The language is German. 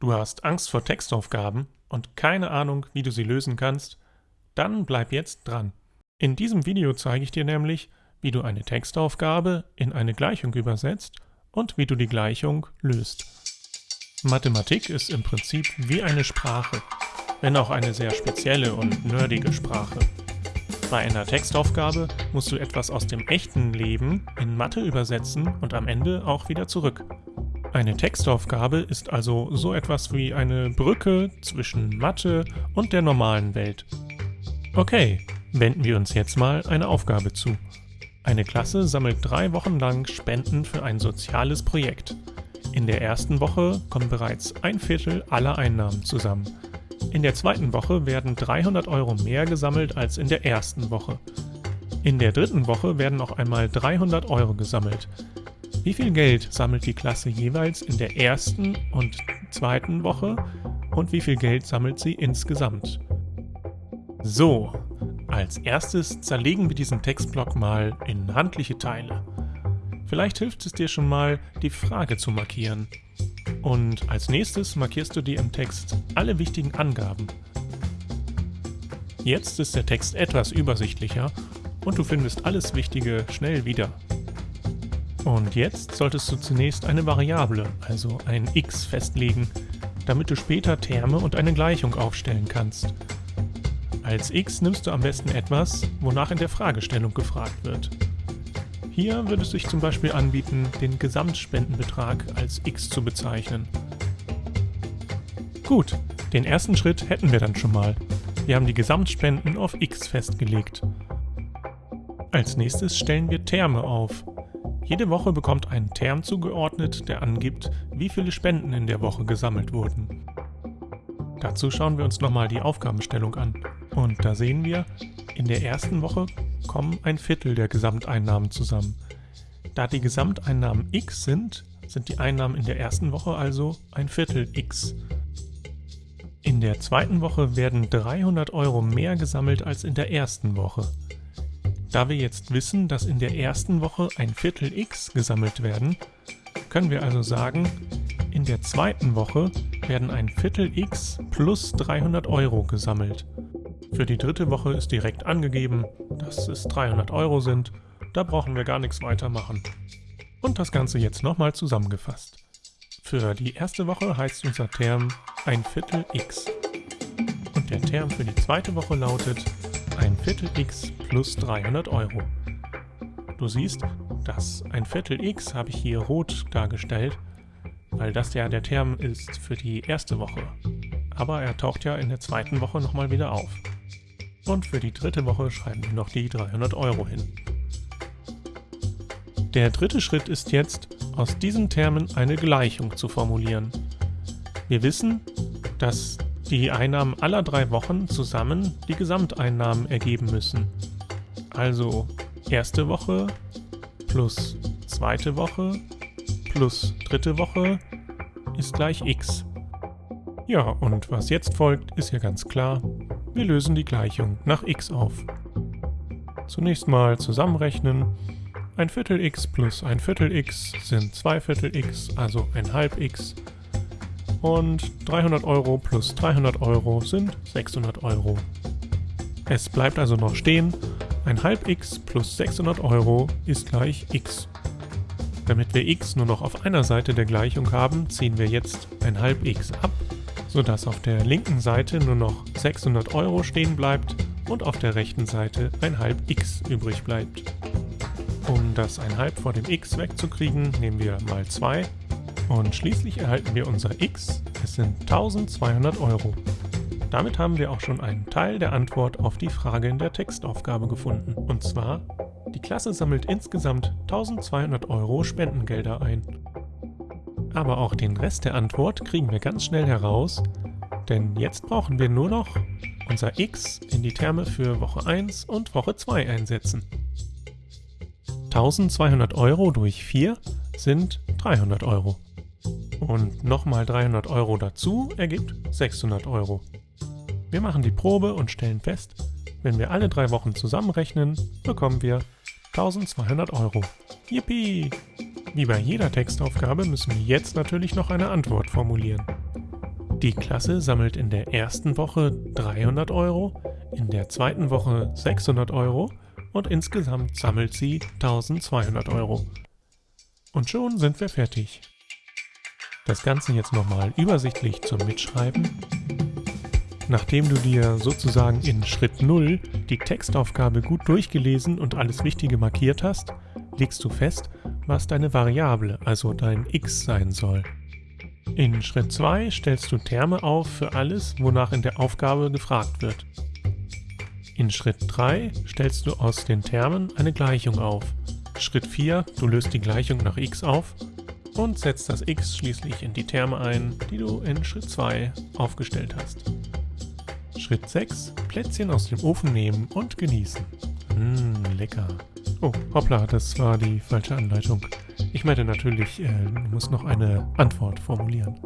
Du hast Angst vor Textaufgaben und keine Ahnung, wie du sie lösen kannst? Dann bleib jetzt dran. In diesem Video zeige ich dir nämlich, wie du eine Textaufgabe in eine Gleichung übersetzt und wie du die Gleichung löst. Mathematik ist im Prinzip wie eine Sprache, wenn auch eine sehr spezielle und nerdige Sprache. Bei einer Textaufgabe musst du etwas aus dem echten Leben in Mathe übersetzen und am Ende auch wieder zurück. Eine Textaufgabe ist also so etwas wie eine Brücke zwischen Mathe und der normalen Welt. Okay, wenden wir uns jetzt mal eine Aufgabe zu. Eine Klasse sammelt drei Wochen lang Spenden für ein soziales Projekt. In der ersten Woche kommen bereits ein Viertel aller Einnahmen zusammen. In der zweiten Woche werden 300 Euro mehr gesammelt als in der ersten Woche. In der dritten Woche werden noch einmal 300 Euro gesammelt. Wie viel Geld sammelt die Klasse jeweils in der ersten und zweiten Woche und wie viel Geld sammelt sie insgesamt? So, als erstes zerlegen wir diesen Textblock mal in handliche Teile. Vielleicht hilft es dir schon mal, die Frage zu markieren. Und als nächstes markierst du dir im Text alle wichtigen Angaben. Jetzt ist der Text etwas übersichtlicher und du findest alles Wichtige schnell wieder. Und jetzt solltest du zunächst eine Variable, also ein x festlegen, damit du später Terme und eine Gleichung aufstellen kannst. Als x nimmst du am besten etwas, wonach in der Fragestellung gefragt wird. Hier würde es sich zum Beispiel anbieten, den Gesamtspendenbetrag als x zu bezeichnen. Gut, den ersten Schritt hätten wir dann schon mal. Wir haben die Gesamtspenden auf x festgelegt. Als nächstes stellen wir Terme auf, jede Woche bekommt ein Term zugeordnet, der angibt, wie viele Spenden in der Woche gesammelt wurden. Dazu schauen wir uns nochmal die Aufgabenstellung an. Und da sehen wir, in der ersten Woche kommen ein Viertel der Gesamteinnahmen zusammen. Da die Gesamteinnahmen x sind, sind die Einnahmen in der ersten Woche also ein Viertel x. In der zweiten Woche werden 300 Euro mehr gesammelt als in der ersten Woche. Da wir jetzt wissen, dass in der ersten Woche ein Viertel x gesammelt werden, können wir also sagen, in der zweiten Woche werden ein Viertel x plus 300 Euro gesammelt. Für die dritte Woche ist direkt angegeben, dass es 300 Euro sind, da brauchen wir gar nichts weiter machen. Und das Ganze jetzt nochmal zusammengefasst. Für die erste Woche heißt unser Term ein Viertel x. Und der Term für die zweite Woche lautet Viertel x plus 300 Euro. Du siehst, das ein Viertel x habe ich hier rot dargestellt, weil das ja der Term ist für die erste Woche. Aber er taucht ja in der zweiten Woche nochmal wieder auf. Und für die dritte Woche schreiben wir noch die 300 Euro hin. Der dritte Schritt ist jetzt, aus diesen Termen eine Gleichung zu formulieren. Wir wissen, dass die Einnahmen aller drei Wochen zusammen die Gesamteinnahmen ergeben müssen. Also erste Woche plus zweite Woche plus dritte Woche ist gleich x. Ja, und was jetzt folgt, ist ja ganz klar. Wir lösen die Gleichung nach x auf. Zunächst mal zusammenrechnen. Ein Viertel x plus ein Viertel x sind zwei Viertel x, also ein halb x. Und 300 Euro plus 300 Euro sind 600 Euro. Es bleibt also noch stehen, ein halb x plus 600 Euro ist gleich x. Damit wir x nur noch auf einer Seite der Gleichung haben, ziehen wir jetzt ein halb x ab, sodass auf der linken Seite nur noch 600 Euro stehen bleibt und auf der rechten Seite ein halb x übrig bleibt. Um das ein halb vor dem x wegzukriegen, nehmen wir mal 2 und schließlich erhalten wir unser x, es sind 1200 Euro. Damit haben wir auch schon einen Teil der Antwort auf die Frage in der Textaufgabe gefunden. Und zwar, die Klasse sammelt insgesamt 1200 Euro Spendengelder ein. Aber auch den Rest der Antwort kriegen wir ganz schnell heraus, denn jetzt brauchen wir nur noch unser x in die Terme für Woche 1 und Woche 2 einsetzen. 1200 Euro durch 4 sind 300 Euro. Und nochmal 300 Euro dazu ergibt 600 Euro. Wir machen die Probe und stellen fest, wenn wir alle drei Wochen zusammenrechnen, bekommen wir 1200 Euro. Yippie! Wie bei jeder Textaufgabe müssen wir jetzt natürlich noch eine Antwort formulieren. Die Klasse sammelt in der ersten Woche 300 Euro, in der zweiten Woche 600 Euro und insgesamt sammelt sie 1200 Euro. Und schon sind wir fertig. Das Ganze jetzt nochmal übersichtlich zum Mitschreiben. Nachdem du dir sozusagen in Schritt 0 die Textaufgabe gut durchgelesen und alles Wichtige markiert hast, legst du fest, was deine Variable, also dein x sein soll. In Schritt 2 stellst du Terme auf für alles, wonach in der Aufgabe gefragt wird. In Schritt 3 stellst du aus den Termen eine Gleichung auf. Schritt 4, du löst die Gleichung nach x auf und setzt das x schließlich in die Terme ein, die du in Schritt 2 aufgestellt hast. Schritt 6, Plätzchen aus dem Ofen nehmen und genießen. Mmm, lecker. Oh, hoppla, das war die falsche Anleitung. Ich meinte natürlich, äh, du musst noch eine Antwort formulieren.